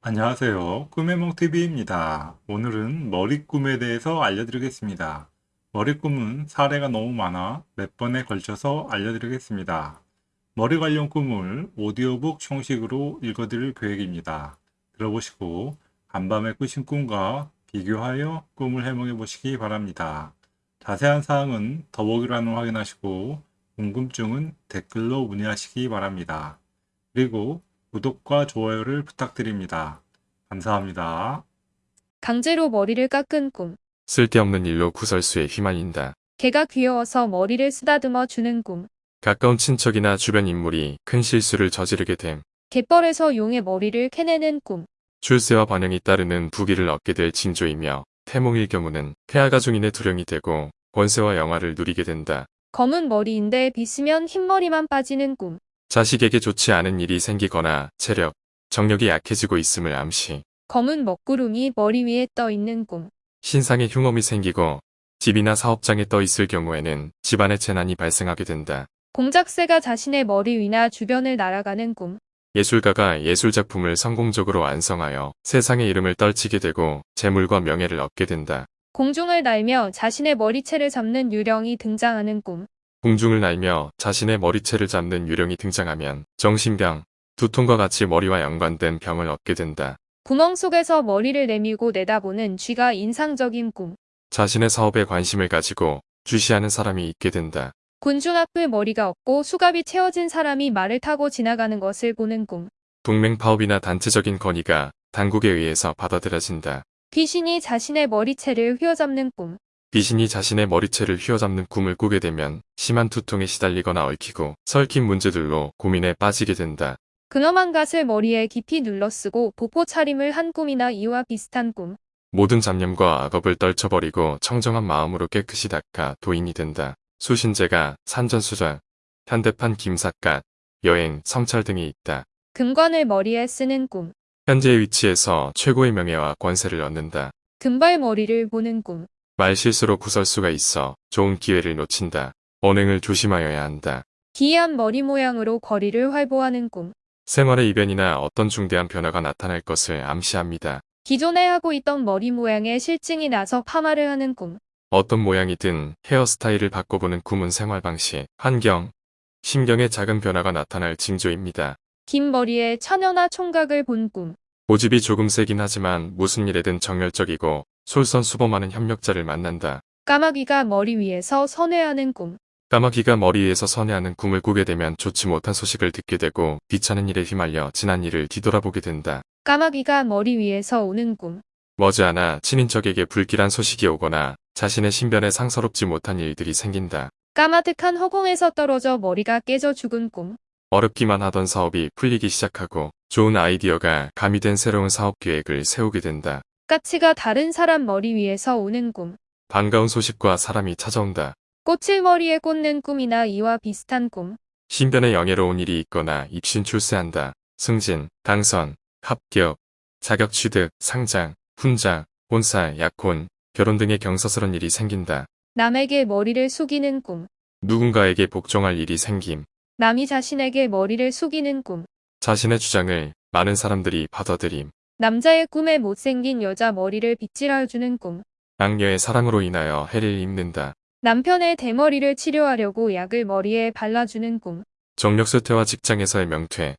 안녕하세요. 꿈의몽TV입니다. 오늘은 머리꿈에 대해서 알려드리겠습니다. 머리꿈은 사례가 너무 많아 몇 번에 걸쳐서 알려드리겠습니다. 머리 관련 꿈을 오디오북 형식으로 읽어드릴 계획입니다. 들어보시고 간밤에 꾸신 꿈과 비교하여 꿈을 해몽해 보시기 바랍니다. 자세한 사항은 더보기란을 확인하시고 궁금증은 댓글로 문의하시기 바랍니다. 그리고 구독과 좋아요를 부탁드립니다. 감사합니다. 강제로 머리를 깎은 꿈. 쓸데없는 일로 구설수에 휘말린다. 개가 귀여워서 머리를 쓰다듬어 주는 꿈. 가까운 친척이나 주변 인물이 큰 실수를 저지르게 됨. 갯벌에서 용의 머리를 캐내는 꿈. 출세와 반영이 따르는 부귀를 얻게 될 징조이며 태몽일 경우는 폐하가 중인의 두령이 되고 권세와 영화를 누리게 된다. 검은 머리인데 빗으면 흰머리만 빠지는 꿈. 자식에게 좋지 않은 일이 생기거나 체력, 정력이 약해지고 있음을 암시. 검은 먹구름이 머리 위에 떠 있는 꿈. 신상에 흉엄이 생기고 집이나 사업장에 떠 있을 경우에는 집안에 재난이 발생하게 된다. 공작새가 자신의 머리 위나 주변을 날아가는 꿈. 예술가가 예술작품을 성공적으로 완성하여 세상의 이름을 떨치게 되고 재물과 명예를 얻게 된다. 공중을 날며 자신의 머리채를 잡는 유령이 등장하는 꿈. 공중을 날며 자신의 머리채를 잡는 유령이 등장하면 정신병, 두통과 같이 머리와 연관된 병을 얻게 된다. 구멍 속에서 머리를 내밀고 내다보는 쥐가 인상적인 꿈. 자신의 사업에 관심을 가지고 주시하는 사람이 있게 된다. 군중 앞을 머리가 없고 수갑이 채워진 사람이 말을 타고 지나가는 것을 보는 꿈. 동맹 파업이나 단체적인 건의가 당국에 의해서 받아들여진다. 귀신이 자신의 머리채를 휘어잡는 꿈. 귀신이 자신의 머리채를 휘어잡는 꿈을 꾸게 되면 심한 두통에 시달리거나 얽히고 설킨 문제들로 고민에 빠지게 된다. 근엄한 갓을 머리에 깊이 눌러쓰고 보포 차림을 한 꿈이나 이와 비슷한 꿈. 모든 잡념과 악업을 떨쳐버리고 청정한 마음으로 깨끗이 닦아 도인이 된다. 수신제가 산전수전, 현대판 김삿갓, 여행, 성찰 등이 있다. 금관을 머리에 쓰는 꿈. 현재의 위치에서 최고의 명예와 권세를 얻는다. 금발 머리를 보는 꿈. 말실수로 구설수가 있어 좋은 기회를 놓친다. 언행을 조심하여야 한다. 기이한 머리 모양으로 거리를 활보하는 꿈. 생활의 이변이나 어떤 중대한 변화가 나타날 것을 암시합니다. 기존에 하고 있던 머리 모양에 실증이 나서 파마를 하는 꿈. 어떤 모양이든 헤어스타일을 바꿔보는 꿈은 생활 방식, 환경, 심경의 작은 변화가 나타날 징조입니다. 긴 머리에 처녀나 총각을 본 꿈. 고집이 조금 세긴 하지만 무슨 일에든 정열적이고 솔선수범하는 협력자를 만난다. 까마귀가 머리 위에서 선회하는 꿈. 까마귀가 머리 위에서 선회하는 꿈을 꾸게 되면 좋지 못한 소식을 듣게 되고 귀찮은 일에 휘말려 지난 일을 뒤돌아보게 된다. 까마귀가 머리 위에서 우는 꿈. 머지않아 친인척에게 불길한 소식이 오거나 자신의 신변에 상서롭지 못한 일들이 생긴다. 까마득한 허공에서 떨어져 머리가 깨져 죽은 꿈. 어렵기만 하던 사업이 풀리기 시작하고 좋은 아이디어가 가미된 새로운 사업 계획을 세우게 된다. 까치가 다른 사람 머리 위에서 우는 꿈. 반가운 소식과 사람이 찾아온다. 꽃을 머리에 꽂는 꿈이나 이와 비슷한 꿈. 신변에 영예로운 일이 있거나 입신 출세한다. 승진, 당선, 합격, 자격 취득, 상장, 훈장, 본사, 약혼, 결혼 등의 경사스런 일이 생긴다. 남에게 머리를 숙이는 꿈. 누군가에게 복종할 일이 생김. 남이 자신에게 머리를 숙이는 꿈. 자신의 주장을 많은 사람들이 받아들임. 남자의 꿈에 못생긴 여자 머리를 빗질해주는 꿈. 악녀의 사랑으로 인하여 해를 입는다. 남편의 대머리를 치료하려고 약을 머리에 발라주는 꿈. 정력쇠퇴와 직장에서의 명퇴,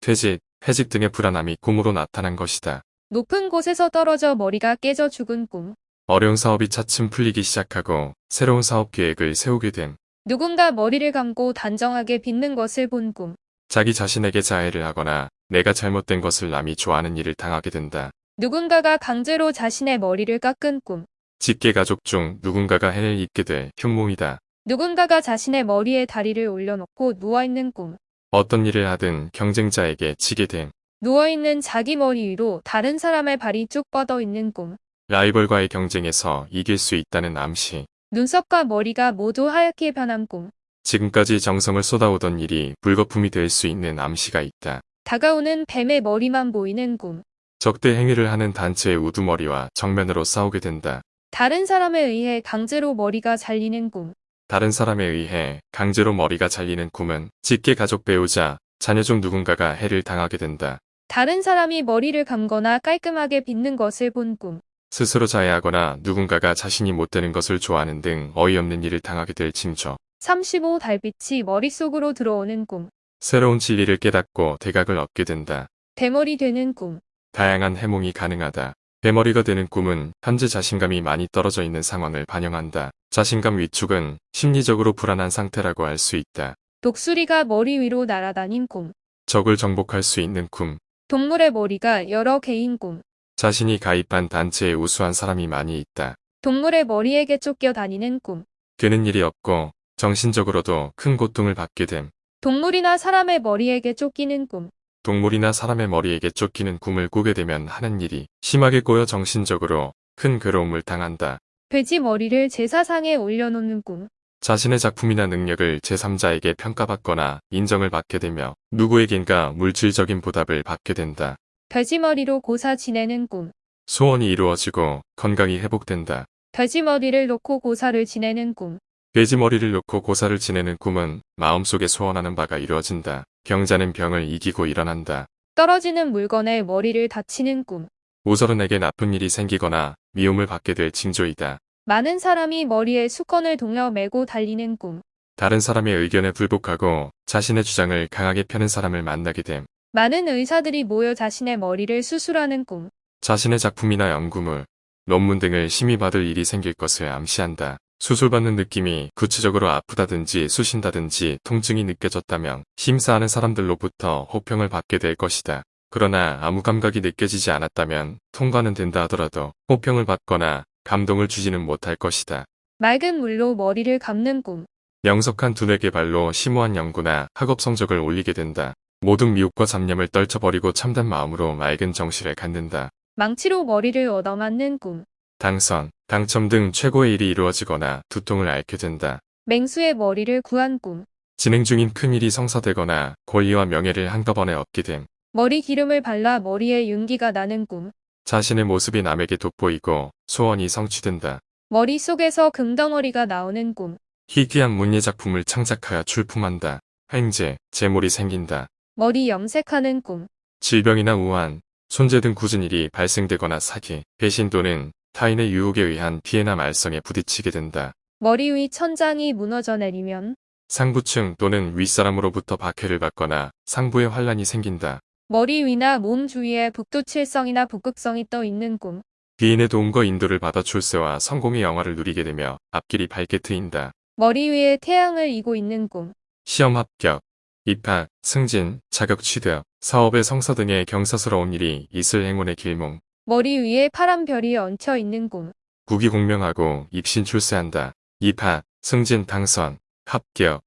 퇴직, 해직 등의 불안함이 꿈으로 나타난 것이다. 높은 곳에서 떨어져 머리가 깨져 죽은 꿈. 어려운 사업이 차츰 풀리기 시작하고 새로운 사업 계획을 세우게 됨. 누군가 머리를 감고 단정하게 빗는 것을 본 꿈. 자기 자신에게 자해를 하거나 내가 잘못된 것을 남이 좋아하는 일을 당하게 된다. 누군가가 강제로 자신의 머리를 깎은 꿈. 직계 가족 중 누군가가 해를 입게 될 흉몽이다. 누군가가 자신의 머리에 다리를 올려놓고 누워있는 꿈. 어떤 일을 하든 경쟁자에게 지게 됨. 누워있는 자기 머리 위로 다른 사람의 발이 쭉 뻗어 있는 꿈. 라이벌과의 경쟁에서 이길 수 있다는 암시. 눈썹과 머리가 모두 하얗게 변한 꿈. 지금까지 정성을 쏟아오던 일이 불거품이 될 수 있는 암시가 있다. 다가오는 뱀의 머리만 보이는 꿈. 적대 행위를 하는 단체의 우두머리와 정면으로 싸우게 된다. 다른 사람에 의해 강제로 머리가 잘리는 꿈. 다른 사람에 의해 강제로 머리가 잘리는 꿈은 직계 가족 배우자, 자녀 중 누군가가 해를 당하게 된다. 다른 사람이 머리를 감거나 깔끔하게 빗는 것을 본 꿈. 스스로 자해하거나 누군가가 자신이 못 되는 것을 좋아하는 등 어이없는 일을 당하게 될 징조. 35 달빛이 머릿속으로 들어오는 꿈. 새로운 진리를 깨닫고 대각을 얻게 된다. 대머리 되는 꿈. 다양한 해몽이 가능하다. 대머리가 되는 꿈은 현재 자신감이 많이 떨어져 있는 상황을 반영한다. 자신감 위축은 심리적으로 불안한 상태라고 할 수 있다. 독수리가 머리 위로 날아다닌 꿈. 적을 정복할 수 있는 꿈. 동물의 머리가 여러 개인 꿈. 자신이 가입한 단체에 우수한 사람이 많이 있다. 동물의 머리에게 쫓겨 다니는 꿈. 되는 일이 없고 정신적으로도 큰 고통을 받게 됨. 동물이나 사람의 머리에게 쫓기는 꿈. 동물이나 사람의 머리에게 쫓기는 꿈을 꾸게 되면 하는 일이 심하게 꼬여 정신적으로 큰 괴로움을 당한다. 돼지 머리를 제사상에 올려놓는 꿈. 자신의 작품이나 능력을 제3자에게 평가받거나 인정을 받게 되며 누구에겐가 물질적인 보답을 받게 된다. 돼지 머리로 고사 지내는 꿈. 소원이 이루어지고 건강이 회복된다. 돼지 머리를 놓고 고사를 지내는 꿈. 돼지 머리를 놓고 고사를 지내는 꿈은 마음속에 소원하는 바가 이루어진다. 병자는 병을 이기고 일어난다. 떨어지는 물건에 머리를 다치는 꿈. 오설은에게 나쁜 일이 생기거나 미움을 받게 될 징조이다. 많은 사람이 머리에 수건을 동여 메고 달리는 꿈. 다른 사람의 의견에 불복하고 자신의 주장을 강하게 펴는 사람을 만나게 됨. 많은 의사들이 모여 자신의 머리를 수술하는 꿈. 자신의 작품이나 연구물, 논문 등을 심의받을 일이 생길 것을 암시한다. 수술받는 느낌이 구체적으로 아프다든지 쑤신다든지 통증이 느껴졌다면 심사하는 사람들로부터 호평을 받게 될 것이다. 그러나 아무 감각이 느껴지지 않았다면 통과는 된다 하더라도 호평을 받거나 감동을 주지는 못할 것이다. 맑은 물로 머리를 감는 꿈. 명석한 두뇌 개발로 심오한 연구나 학업 성적을 올리게 된다. 모든 미혹과 잡념을 떨쳐버리고 참된 마음으로 맑은 정신을 갖는다. 망치로 머리를 얻어맞는 꿈. 당선, 당첨 등 최고의 일이 이루어지거나 두통을 앓게 된다. 맹수의 머리를 구한 꿈. 진행 중인 큰 일이 성사되거나 권리와 명예를 한꺼번에 얻게 됨. 머리 기름을 발라 머리에 윤기가 나는 꿈. 자신의 모습이 남에게 돋보이고 소원이 성취된다. 머릿속에서 금덩어리가 나오는 꿈. 희귀한 문예 작품을 창작하여 출품한다. 횡재, 재물이 생긴다. 머리 염색하는 꿈. 질병이나 우한, 손재 등 굳은 일이 발생되거나 사기, 배신 또는 타인의 유혹에 의한 피해나 말썽에 부딪히게 된다. 머리 위 천장이 무너져 내리면 상부층 또는 윗사람으로부터 박해를 받거나 상부에 환란이 생긴다. 머리 위나 몸 주위에 북두칠성이나 북극성이 떠 있는 꿈. 귀인의 도움과 인도를 받아 출세와 성공의 영화를 누리게 되며 앞길이 밝게 트인다. 머리 위에 태양을 이고 있는 꿈. 시험 합격, 입학, 승진, 자격 취득, 사업의 성사 등의 경사스러운 일이 있을 행운의 길몽, 머리 위에 파란 별이 얹혀 있는 꿈. 국위 공명하고 입신 출세한다. 입학, 승진, 당선, 합격,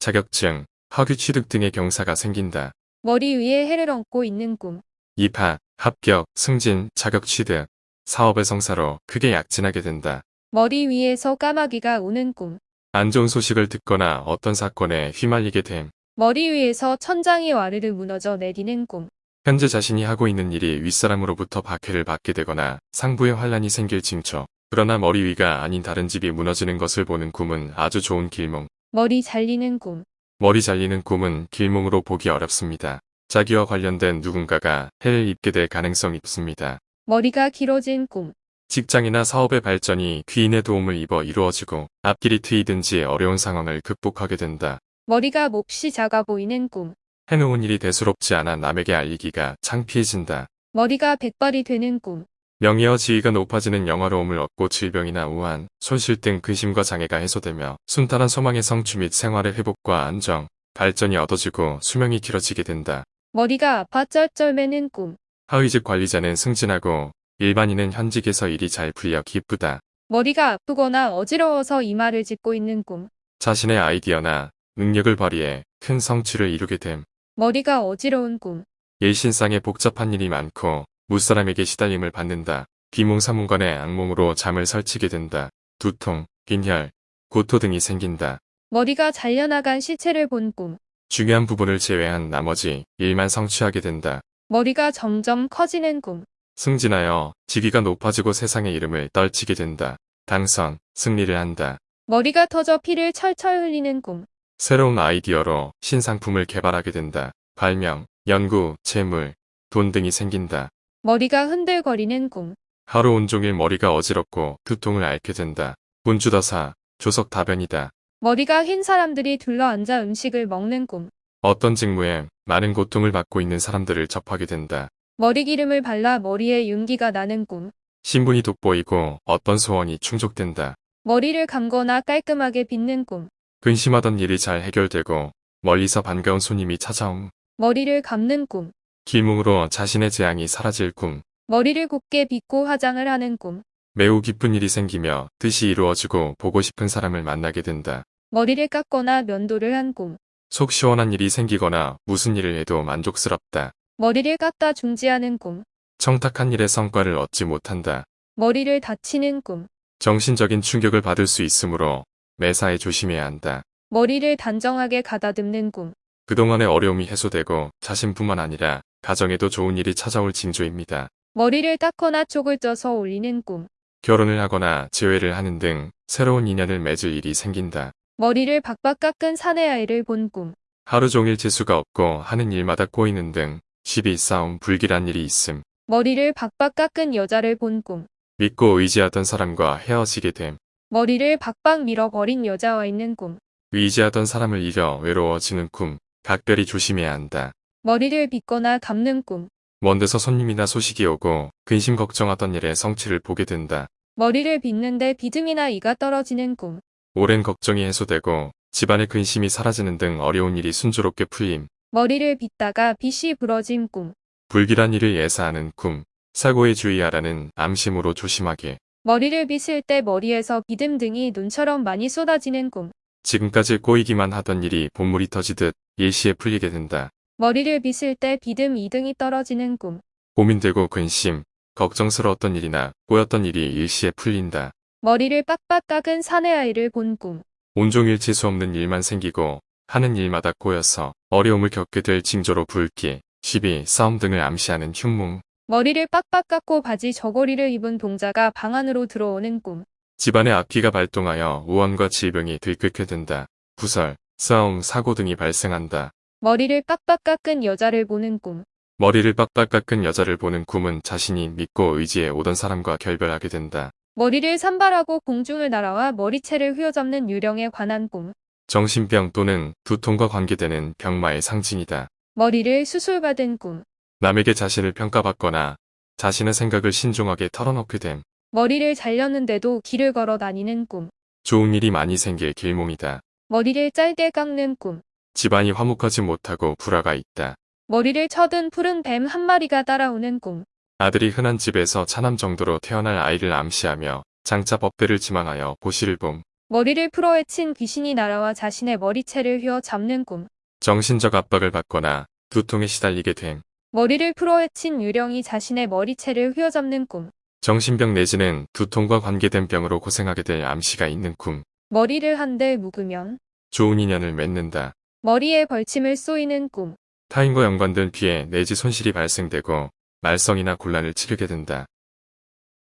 자격증, 학위 취득 등의 경사가 생긴다. 머리 위에 해를 얹고 있는 꿈. 입학, 합격, 승진, 자격 취득, 사업의 성사로 크게 약진하게 된다. 머리 위에서 까마귀가 우는 꿈. 안 좋은 소식을 듣거나 어떤 사건에 휘말리게 됨. 머리 위에서 천장이 와르르 무너져 내리는 꿈. 현재 자신이 하고 있는 일이 윗사람으로부터 박해를 받게 되거나 상부에 환란이 생길 징조. 그러나 머리 위가 아닌 다른 집이 무너지는 것을 보는 꿈은 아주 좋은 길몽. 머리 잘리는 꿈. 머리 잘리는 꿈은 길몽으로 보기 어렵습니다. 자기와 관련된 누군가가 해를 입게 될 가능성이 있습니다. 머리가 길어진 꿈. 직장이나 사업의 발전이 귀인의 도움을 입어 이루어지고 앞길이 트이든지 어려운 상황을 극복하게 된다. 머리가 몹시 작아 보이는 꿈. 해놓은 일이 대수롭지 않아 남에게 알리기가 창피해진다. 머리가 백발이 되는 꿈. 명예와 지위가 높아지는 영화로움을 얻고 질병이나 우한, 손실 등 근심과 장애가 해소되며 순탄한 소망의 성취 및 생활의 회복과 안정, 발전이 얻어지고 수명이 길어지게 된다. 머리가 아파 쩔쩔매는 꿈. 하위직 관리자는 승진하고 일반인은 현직에서 일이 잘 풀려 기쁘다. 머리가 아프거나 어지러워서 이마를 짚고 있는 꿈. 자신의 아이디어나 능력을 발휘해 큰 성취를 이루게 됨. 머리가 어지러운 꿈. 일신상에 복잡한 일이 많고 무사람에게 시달림을 받는다. 비몽사몽간에 악몽으로 잠을 설치게 된다. 두통, 빈혈, 구토 등이 생긴다. 머리가 잘려나간 시체를 본 꿈. 중요한 부분을 제외한 나머지 일만 성취하게 된다. 머리가 점점 커지는 꿈. 승진하여 직위가 높아지고 세상의 이름을 떨치게 된다. 당선, 승리를 한다. 머리가 터져 피를 철철 흘리는 꿈. 새로운 아이디어로 신상품을 개발하게 된다. 발명, 연구, 재물, 돈 등이 생긴다. 머리가 흔들거리는 꿈. 하루 온종일 머리가 어지럽고 두통을 앓게 된다. 운주다사, 조석 다변이다. 머리가 흰 사람들이 둘러앉아 음식을 먹는 꿈. 어떤 직무에 많은 고통을 받고 있는 사람들을 접하게 된다. 머리 기름을 발라 머리에 윤기가 나는 꿈. 신분이 돋보이고 어떤 소원이 충족된다. 머리를 감거나 깔끔하게 빗는 꿈. 근심하던 일이 잘 해결되고 멀리서 반가운 손님이 찾아옴. 머리를 감는 꿈. 길몽으로 자신의 재앙이 사라질 꿈. 머리를 곱게 빗고 화장을 하는 꿈. 매우 기쁜 일이 생기며 뜻이 이루어지고 보고 싶은 사람을 만나게 된다. 머리를 깎거나 면도를 한 꿈. 속 시원한 일이 생기거나 무슨 일을 해도 만족스럽다. 머리를 깎다 중지하는 꿈. 청탁한 일의 성과를 얻지 못한다. 머리를 다치는 꿈. 정신적인 충격을 받을 수 있으므로 매사에 조심해야 한다. 머리를 단정하게 가다듬는 꿈. 그동안의 어려움이 해소되고 자신뿐만 아니라 가정에도 좋은 일이 찾아올 징조입니다. 머리를 닦거나 쪽을 쪄서 올리는 꿈. 결혼을 하거나 재회를 하는 등 새로운 인연을 맺을 일이 생긴다. 머리를 박박 깎은 사내아이를 본 꿈. 하루 종일 재수가 없고 하는 일마다 꼬이는 등 시비 싸움 불길한 일이 있음. 머리를 박박 깎은 여자를 본 꿈. 믿고 의지하던 사람과 헤어지게 됨. 머리를 박박 밀어버린 여자와 있는 꿈. 의지하던 사람을 잃어 외로워지는 꿈. 각별히 조심해야 한다. 머리를 빗거나 감는 꿈. 먼 데서 손님이나 소식이 오고 근심 걱정하던 일의 성취를 보게 된다. 머리를 빗는데 비듬이나 이가 떨어지는 꿈. 오랜 걱정이 해소되고 집안의 근심이 사라지는 등 어려운 일이 순조롭게 풀림. 머리를 빗다가 빗이 부러진 꿈. 불길한 일을 예사하는 꿈. 사고에 주의하라는 암심으로 조심하게. 머리를 빗을 때 머리에서 비듬 등이 눈처럼 많이 쏟아지는 꿈. 지금까지 꼬이기만 하던 일이 본물이 터지듯 일시에 풀리게 된다. 머리를 빗을 때 비듬 2등이 떨어지는 꿈. 고민되고 근심, 걱정스러웠던 일이나 꼬였던 일이 일시에 풀린다. 머리를 빡빡 깎은 사내 아이를 본 꿈. 온종일 재수 없는 일만 생기고 하는 일마다 꼬여서 어려움을 겪게 될 징조로 불기, 시비, 싸움 등을 암시하는 흉몽. 머리를 빡빡 깎고 바지 저고리를 입은 동자가 방 안으로 들어오는 꿈. 집안의 악기가 발동하여 우환과 질병이 들끓게 된다. 구설, 싸움, 사고 등이 발생한다. 머리를 빡빡 깎은 여자를 보는 꿈. 머리를 빡빡 깎은 여자를 보는 꿈은 자신이 믿고 의지해 오던 사람과 결별하게 된다. 머리를 산발하고 공중을 날아와 머리채를 휘어잡는 유령에 관한 꿈. 정신병 또는 두통과 관계되는 병마의 상징이다. 머리를 수술받은 꿈. 남에게 자신을 평가받거나 자신의 생각을 신중하게 털어놓게 됨. 머리를 잘렸는데도 길을 걸어 다니는 꿈. 좋은 일이 많이 생길 길몽이다. 머리를 짧게 깎는 꿈. 집안이 화목하지 못하고 불화가 있다. 머리를 쳐든 푸른 뱀 한 마리가 따라오는 꿈. 아들이 흔한 집에서 차남 정도로 태어날 아이를 암시하며 장차 법대를 지망하여 보시를 봄. 머리를 풀어헤친 귀신이 날아와 자신의 머리채를 휘어 잡는 꿈. 정신적 압박을 받거나 두통에 시달리게 됨. 머리를 풀어헤친 유령이 자신의 머리채를 휘어잡는 꿈. 정신병 내지는 두통과 관계된 병으로 고생하게 될 암시가 있는 꿈. 머리를 한데 묵으면 좋은 인연을 맺는다. 머리에 벌침을 쏘이는 꿈. 타인과 연관된 피해 내지 손실이 발생되고 말썽이나 곤란을 치르게 된다.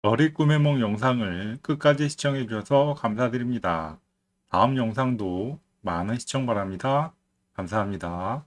머리 꾸며먹 영상을 끝까지 시청해 주셔서 감사드립니다. 다음 영상도 많은 시청 바랍니다. 감사합니다.